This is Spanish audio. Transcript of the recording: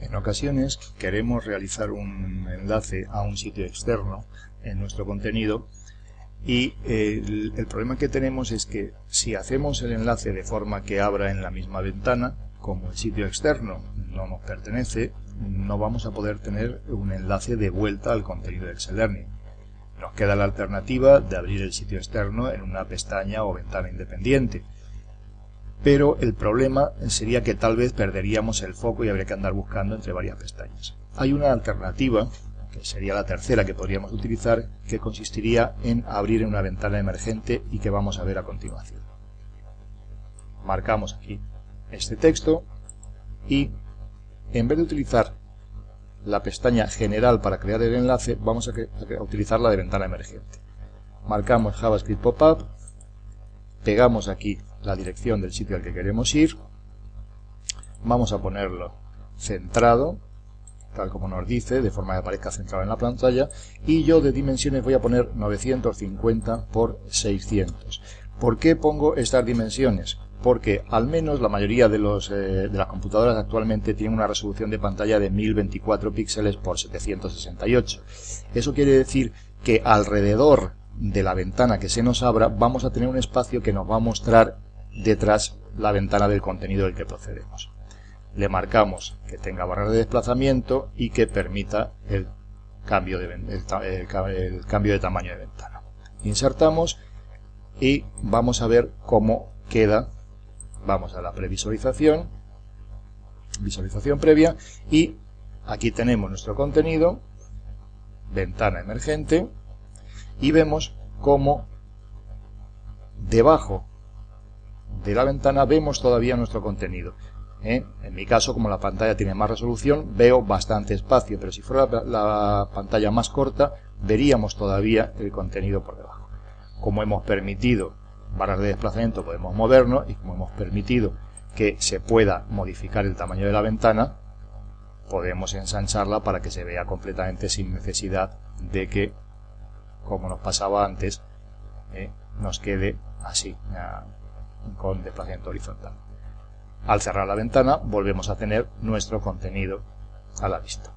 En ocasiones queremos realizar un enlace a un sitio externo en nuestro contenido y el, el, problema que tenemos es que si hacemos el enlace de forma que abra en la misma ventana, como el sitio externo no nos pertenece, no vamos a poder tener un enlace de vuelta al contenido de Excel Learning. Nos queda la alternativa de abrir el sitio externo en una pestaña o ventana independiente. Pero el problema sería que tal vez perderíamos el foco y habría que andar buscando entre varias pestañas. Hay una alternativa, que sería la tercera que podríamos utilizar, que consistiría en abrir una ventana emergente y que vamos a ver a continuación. Marcamos aquí este texto y en vez de utilizar la pestaña general para crear el enlace, vamos a, utilizar la de ventana emergente. Marcamos JavaScript Pop-up, pegamos aquí la dirección del sitio al que queremos ir, vamos a ponerlo centrado, tal como nos dice, de forma que aparezca centrado en la pantalla, y yo de dimensiones voy a poner 950 por 600. ¿Por qué pongo estas dimensiones? porque al menos la mayoría de, los, eh, de las computadoras actualmente tienen una resolución de pantalla de 1024 píxeles por 768. Eso quiere decir que alrededor de la ventana que se nos abra vamos a tener un espacio que nos va a mostrar detrás la ventana del contenido del que procedemos. Le marcamos que tenga barra de desplazamiento y que permita el cambio de, el cambio de tamaño de ventana. Insertamos y vamos a ver cómo queda vamos a la previsualización, visualización previa y aquí tenemos nuestro contenido, ventana emergente y vemos cómo debajo de la ventana vemos todavía nuestro contenido. ¿eh? En mi caso, como la pantalla tiene más resolución, veo bastante espacio, pero si fuera la, la pantalla más corta, veríamos todavía el contenido por debajo. Como hemos permitido barras de desplazamiento podemos movernos y como hemos permitido que se pueda modificar el tamaño de la ventana, podemos ensancharla para que se vea completamente sin necesidad de que, como nos pasaba antes, eh, nos quede así, con desplazamiento horizontal. Al cerrar la ventana volvemos a tener nuestro contenido a la vista.